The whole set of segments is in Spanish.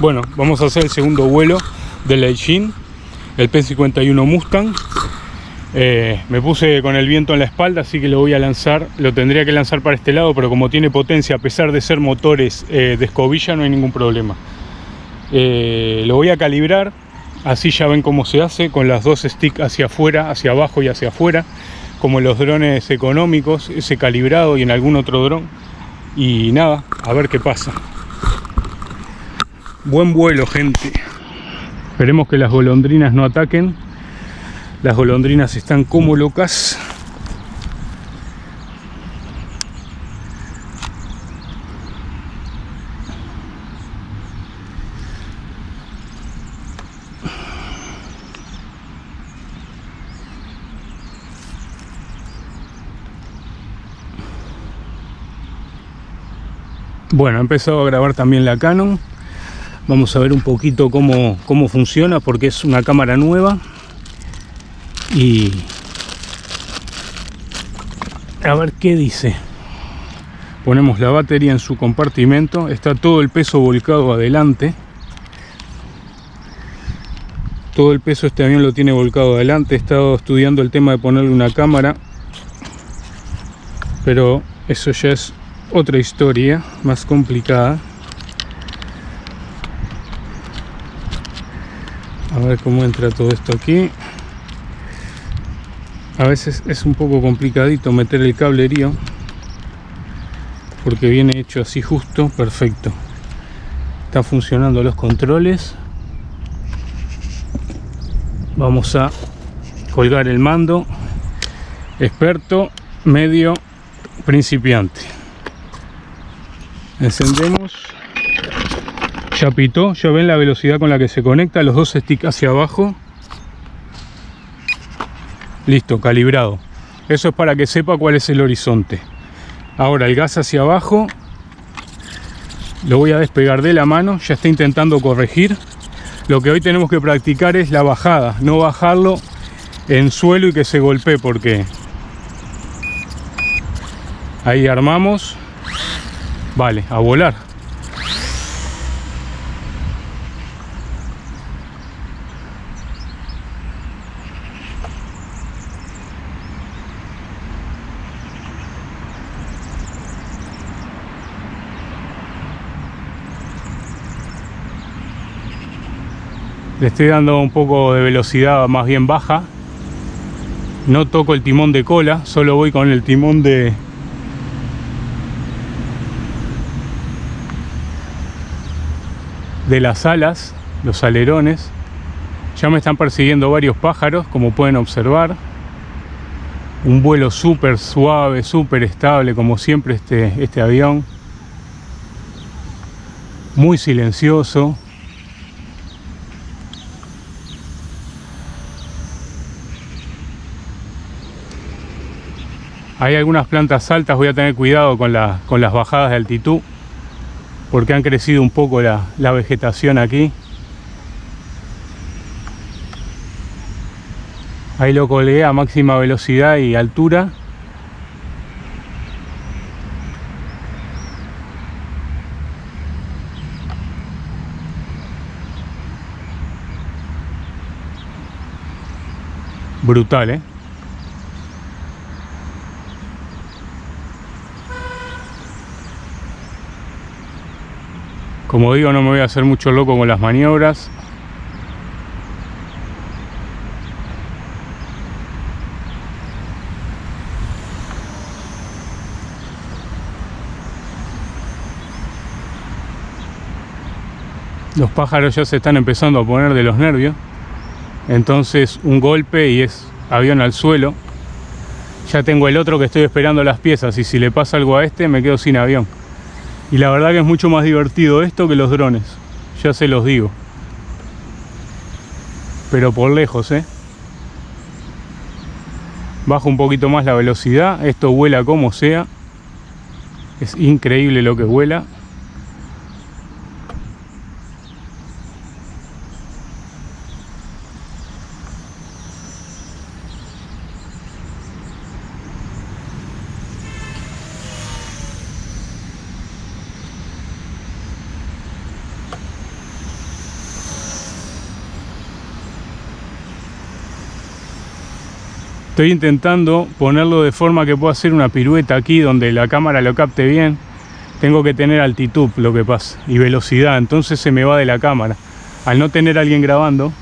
Bueno, vamos a hacer el segundo vuelo del Leijin, el P51 Mustang. Eh, me puse con el viento en la espalda, así que lo voy a lanzar. Lo tendría que lanzar para este lado, pero como tiene potencia, a pesar de ser motores eh, de escobilla, no hay ningún problema. Eh, lo voy a calibrar, así ya ven cómo se hace, con las dos sticks hacia afuera, hacia abajo y hacia afuera, como los drones económicos, ese calibrado y en algún otro dron. Y nada, a ver qué pasa. Buen vuelo, gente. Esperemos que las golondrinas no ataquen. Las golondrinas están como locas. Bueno, he empezado a grabar también la Canon vamos a ver un poquito cómo, cómo funciona porque es una cámara nueva. Y a ver qué dice. Ponemos la batería en su compartimento. Está todo el peso volcado adelante. Todo el peso este avión lo tiene volcado adelante. He estado estudiando el tema de ponerle una cámara. Pero eso ya es otra historia más complicada a ver cómo entra todo esto aquí. A veces es un poco complicadito meter el cablerío porque viene hecho así justo perfecto. Están funcionando los controles. Vamos a colgar el mando. Experto medio principiante. Encendemos ya pitó, ya ven la velocidad con la que se conecta, los dos sticks hacia abajo. Listo, calibrado. Eso es para que sepa cuál es el horizonte. Ahora el gas hacia abajo. Lo voy a despegar de la mano, ya está intentando corregir. Lo que hoy tenemos que practicar es la bajada, no bajarlo en suelo y que se golpee porque ahí armamos. Vale, a volar. Estoy dando un poco de velocidad más bien baja. No toco el timón de cola solo voy con el timón de de las alas los alerones. Ya me están persiguiendo varios pájaros como pueden observar. Un vuelo súper suave súper estable como siempre este, este avión. Muy silencioso Hay algunas plantas altas, voy a tener cuidado con, con las bajadas de altitud porque han crecido un poco la, la vegetación aquí. Ahí lo colgué a máxima velocidad y altura. Brutal, ¿eh? Como digo, no me voy a hacer mucho loco con las maniobras. Los pájaros ya se están empezando a poner de los nervios. Entonces un golpe y es avión al suelo. Ya tengo el otro que estoy esperando las piezas y si le pasa algo a este me quedo sin avión. Y la verdad que es mucho más divertido esto que los drones, ya se los digo. Pero por lejos, ¿eh? Bajo un poquito más la velocidad, esto vuela como sea. Es increíble lo que vuela. Estoy intentando ponerlo de forma que pueda hacer una pirueta aquí donde la cámara lo capte bien. Tengo que tener altitud lo que pasa y velocidad, entonces se me va de la cámara. Al no tener a alguien grabando,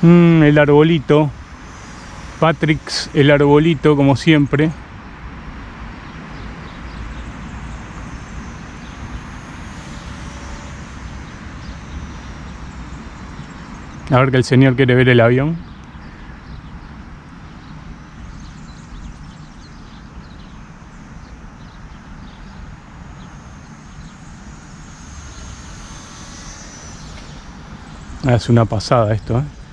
Mm, el arbolito. Patrick's, el arbolito, como siempre. A ver que el señor quiere ver el avión. Hace una pasada esto, ¿eh?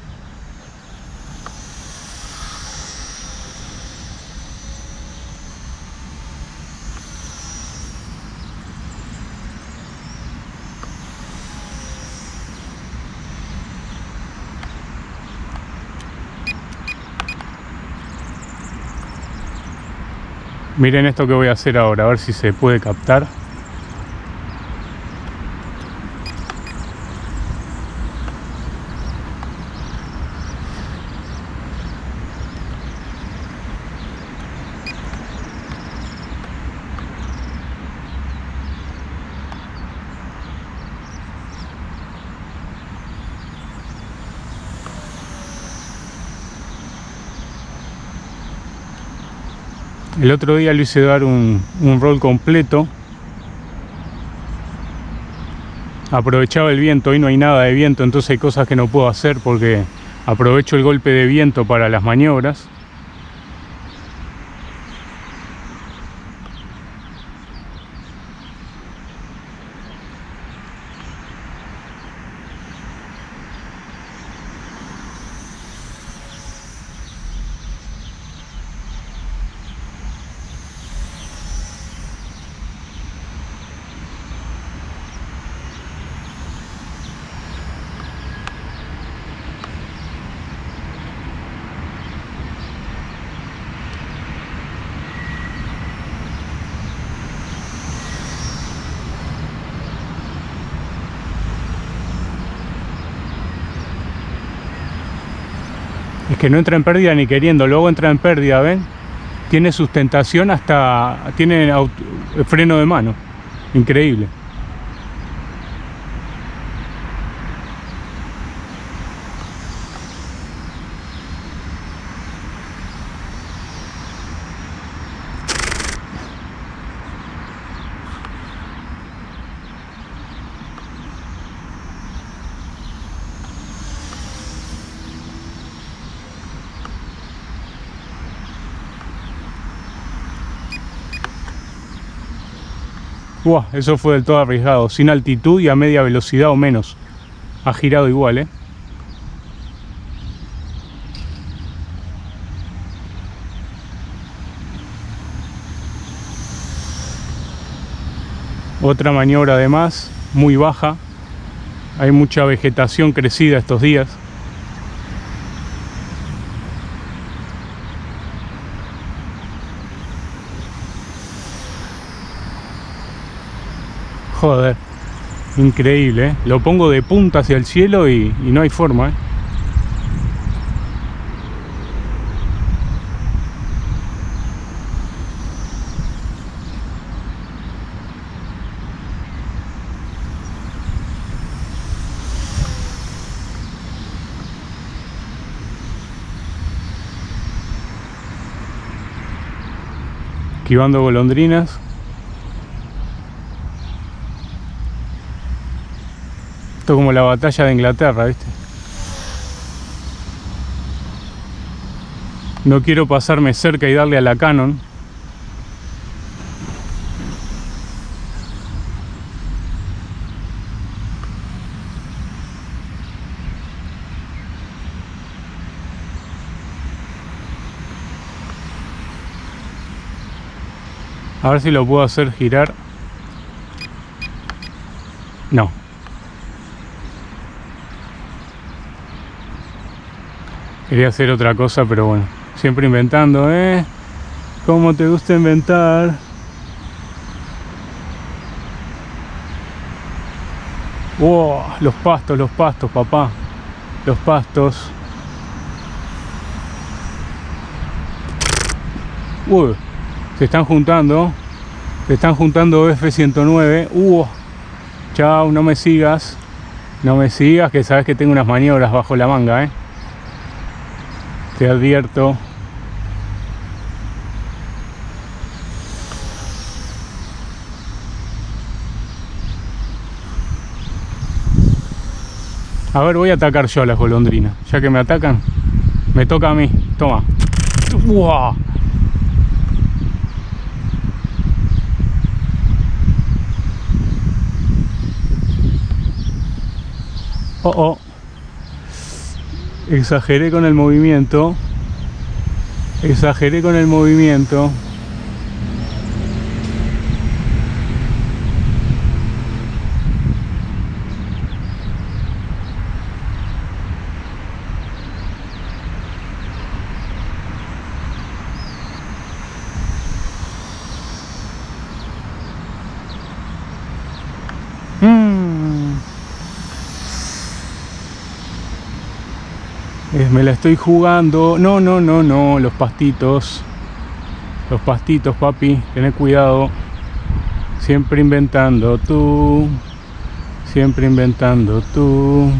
Miren esto que voy a hacer ahora, a ver si se puede captar. El otro día le hice dar un, un roll completo. Aprovechaba el viento, hoy no hay nada de viento, entonces hay cosas que no puedo hacer porque aprovecho el golpe de viento para las maniobras. Que no entra en pérdida ni queriendo, luego entra en pérdida, ¿ven? Tiene sustentación hasta... tiene freno de mano. Increíble. Eso fue del todo arriesgado. Sin altitud y a media velocidad o menos. Ha girado igual, ¿eh? Otra maniobra además, muy baja. Hay mucha vegetación crecida estos días. Joder, increíble, ¿eh? Lo pongo de punta hacia el cielo y, no hay forma, ¿eh? esquivando golondrinas como la batalla de Inglaterra, ¿viste? No quiero pasarme cerca y darle a la Canon. A ver si lo puedo hacer girar. No. Quería hacer otra cosa, pero bueno, siempre inventando, ¿eh? ¿Cómo te gusta inventar? Wow, los pastos, los pastos, papá. Los pastos. Uy, se están juntando. Se están juntando F-109. Uh, chao, no me sigas. No me sigas, que sabes que tengo unas maniobras bajo la manga, ¿eh? Te advierto. A ver, voy a atacar yo a las golondrinas. Ya que me atacan, me toca a mí. Toma. ¡Uah! Oh, oh. Exageré con el movimiento. Exageré con el movimiento. Me la estoy jugando. No, no, no, no, los pastitos. Los pastitos, papi, tened cuidado. Siempre inventando tú. Siempre inventando tú.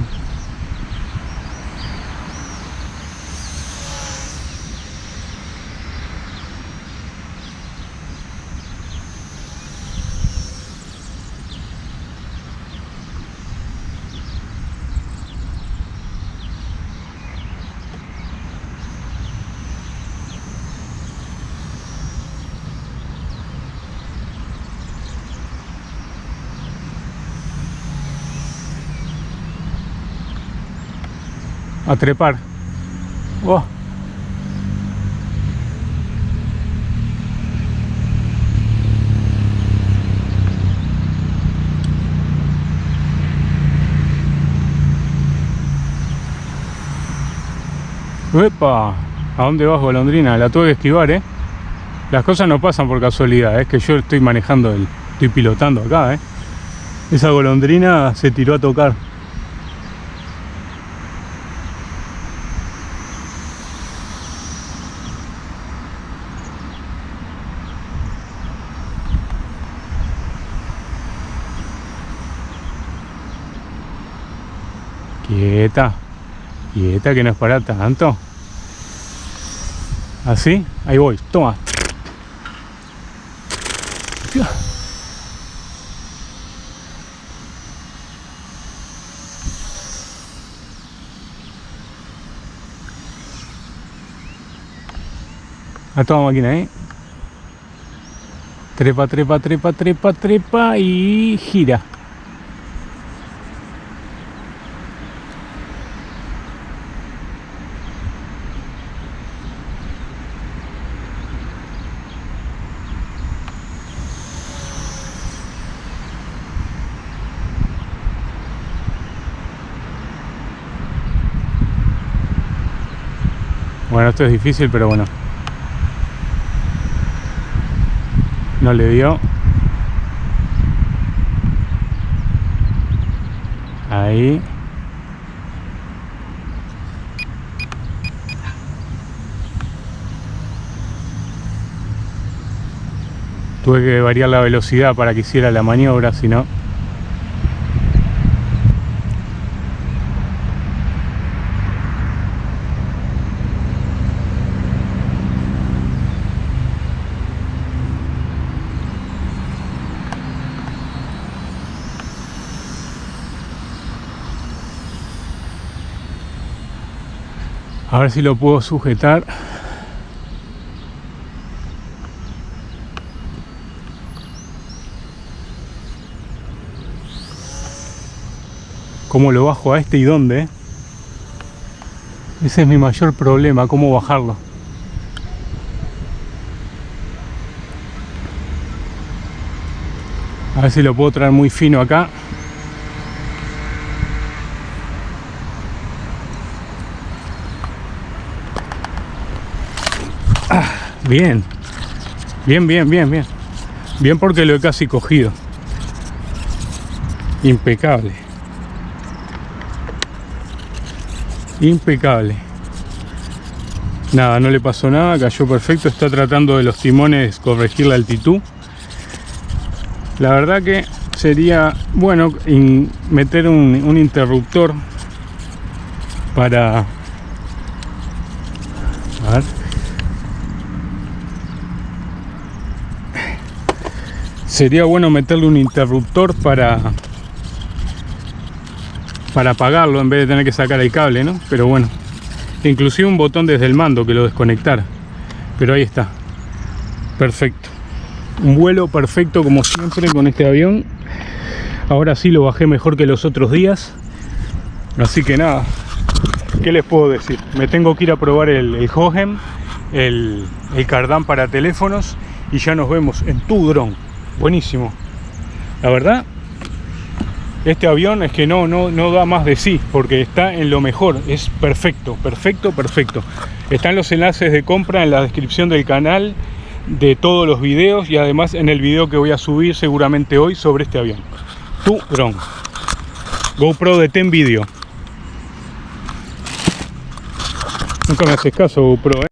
A trepar. Oh. ¡Epa! ¿A dónde vas, golondrina? La tuve que esquivar, ¿eh? Las cosas no pasan por casualidad, es que yo estoy manejando, el, estoy pilotando acá, ¿eh? Esa golondrina se tiró a tocar. Quieta. Quieta que no es para tanto. Así, ahí voy. Toma. A toda máquina, ¿eh? Trepa, trepa, trepa, trepa, trepa y gira. Bueno, esto es difícil, pero bueno. No le dio. Ahí. Tuve que variar la velocidad para que hiciera la maniobra, si no... ver si lo puedo sujetar. ¿Cómo lo bajo a este y dónde? Ese es mi mayor problema, cómo bajarlo. A ver si lo puedo traer muy fino acá. Bien. Bien, bien, bien, bien. Bien porque lo he casi cogido. Impecable. Impecable. Nada, no le pasó nada, cayó perfecto. Está tratando de los timones corregir la altitud. La verdad que sería bueno meter un interruptor para... Sería bueno meterle un interruptor para para apagarlo en vez de tener que sacar el cable, ¿no? Pero bueno, inclusive un botón desde el mando que lo desconectara. Pero ahí está. Perfecto. Un vuelo perfecto como siempre con este avión. Ahora sí lo bajé mejor que los otros días. Así que nada, ¿qué les puedo decir? Me tengo que ir a probar el, el Hohem, el, el Cardan para teléfonos y ya nos vemos en tu dron. Buenísimo. La verdad, este avión es que no, no, no da más de sí, porque está en lo mejor, es perfecto, perfecto, perfecto. Están los enlaces de compra en la descripción del canal de todos los videos y además en el video que voy a subir seguramente hoy sobre este avión. Tu dron. GoPro de Ten Video. Nunca me haces caso, GoPro, ¿eh?